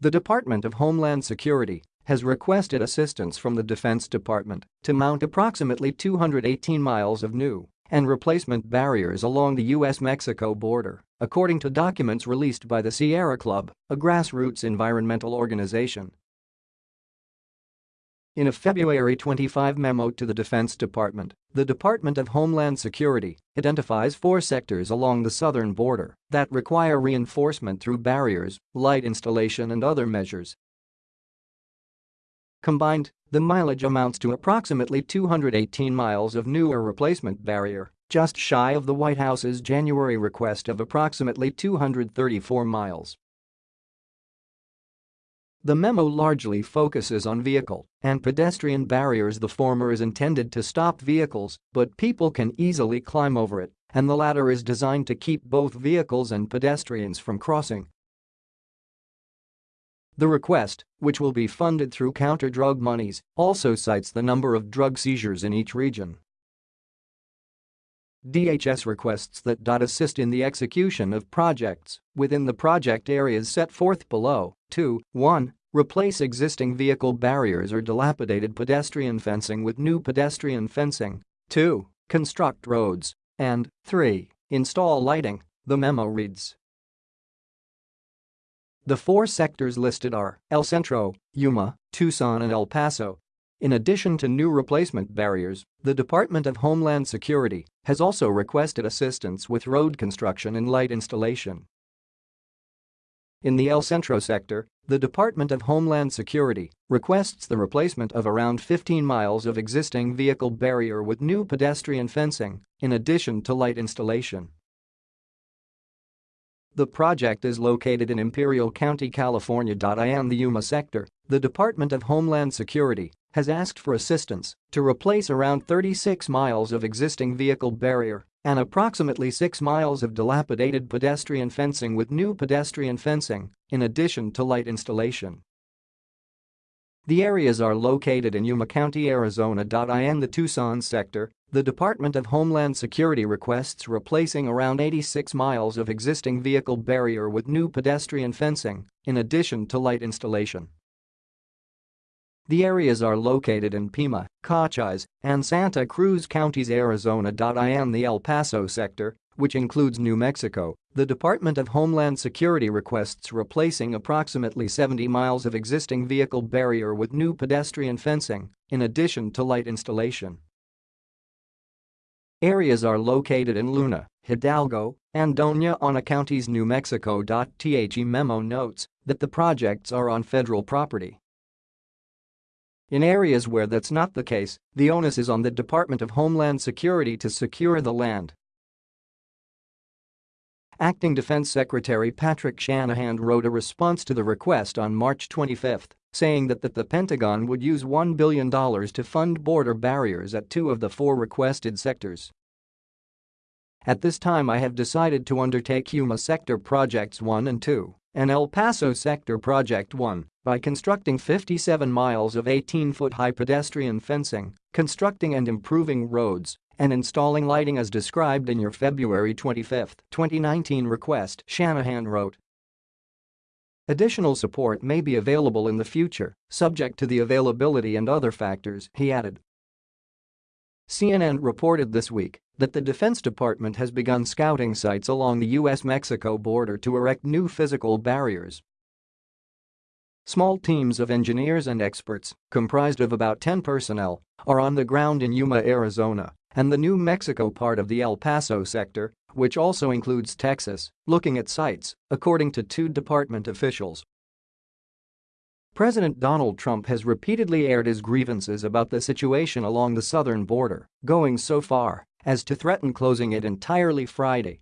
The Department of Homeland Security has requested assistance from the Defense Department to mount approximately 218 miles of new and replacement barriers along the U.S.-Mexico border, according to documents released by the Sierra Club, a grassroots environmental organization. In a February 25 memo to the Defense Department, the Department of Homeland Security identifies four sectors along the southern border that require reinforcement through barriers, light installation and other measures Combined, the mileage amounts to approximately 218 miles of new or replacement barrier, just shy of the White House's January request of approximately 234 miles. The memo largely focuses on vehicle and pedestrian barriers the former is intended to stop vehicles, but people can easily climb over it, and the latter is designed to keep both vehicles and pedestrians from crossing. The request, which will be funded through counter-drug monies, also cites the number of drug seizures in each region. DHS requests that DoD assist in the execution of projects within the project areas set forth below 2. 1. Replace existing vehicle barriers or dilapidated pedestrian fencing with new pedestrian fencing 2. Construct roads and 3. Install lighting, the memo reads. The four sectors listed are El Centro, Yuma, Tucson and El Paso. In addition to new replacement barriers, the Department of Homeland Security has also requested assistance with road construction and light installation. In the El Centro sector, the Department of Homeland Security requests the replacement of around 15 miles of existing vehicle barrier with new pedestrian fencing, in addition to light installation. The project is located in Imperial County, California. In the Yuma sector, the Department of Homeland Security has asked for assistance to replace around 36 miles of existing vehicle barrier and approximately 6 miles of dilapidated pedestrian fencing with new pedestrian fencing, in addition to light installation. The areas are located in Yuma County, Arizona. In the Tucson sector, the Department of Homeland Security requests replacing around 86 miles of existing vehicle barrier with new pedestrian fencing, in addition to light installation. The areas are located in Pima, Cochise, and Santa Cruz counties Arizona. In the El Paso sector, which includes New Mexico, the Department of Homeland Security requests replacing approximately 70 miles of existing vehicle barrier with new pedestrian fencing, in addition to light installation. Areas are located in Luna, Hidalgo, and Doña Ana counties New Mexico. The memo notes that the projects are on federal property. In areas where that's not the case, the onus is on the Department of Homeland Security to secure the land. Acting Defense Secretary Patrick Shanahan wrote a response to the request on March 25, saying that, that the Pentagon would use $1 billion to fund border barriers at two of the four requested sectors. At this time I have decided to undertake Yuma Sector Projects 1 and 2 and El Paso Sector Project 1 by constructing 57 miles of 18-foot high pedestrian fencing, constructing and improving roads, and installing lighting as described in your February 25, 2019 request, Shanahan wrote. Additional support may be available in the future, subject to the availability and other factors, he added. CNN reported this week that the Defense Department has begun scouting sites along the U.S.-Mexico border to erect new physical barriers. Small teams of engineers and experts, comprised of about 10 personnel, are on the ground in Yuma, Arizona, and the New Mexico part of the El Paso sector, which also includes Texas, looking at sites, according to two department officials. President Donald Trump has repeatedly aired his grievances about the situation along the southern border, going so far as to threaten closing it entirely Friday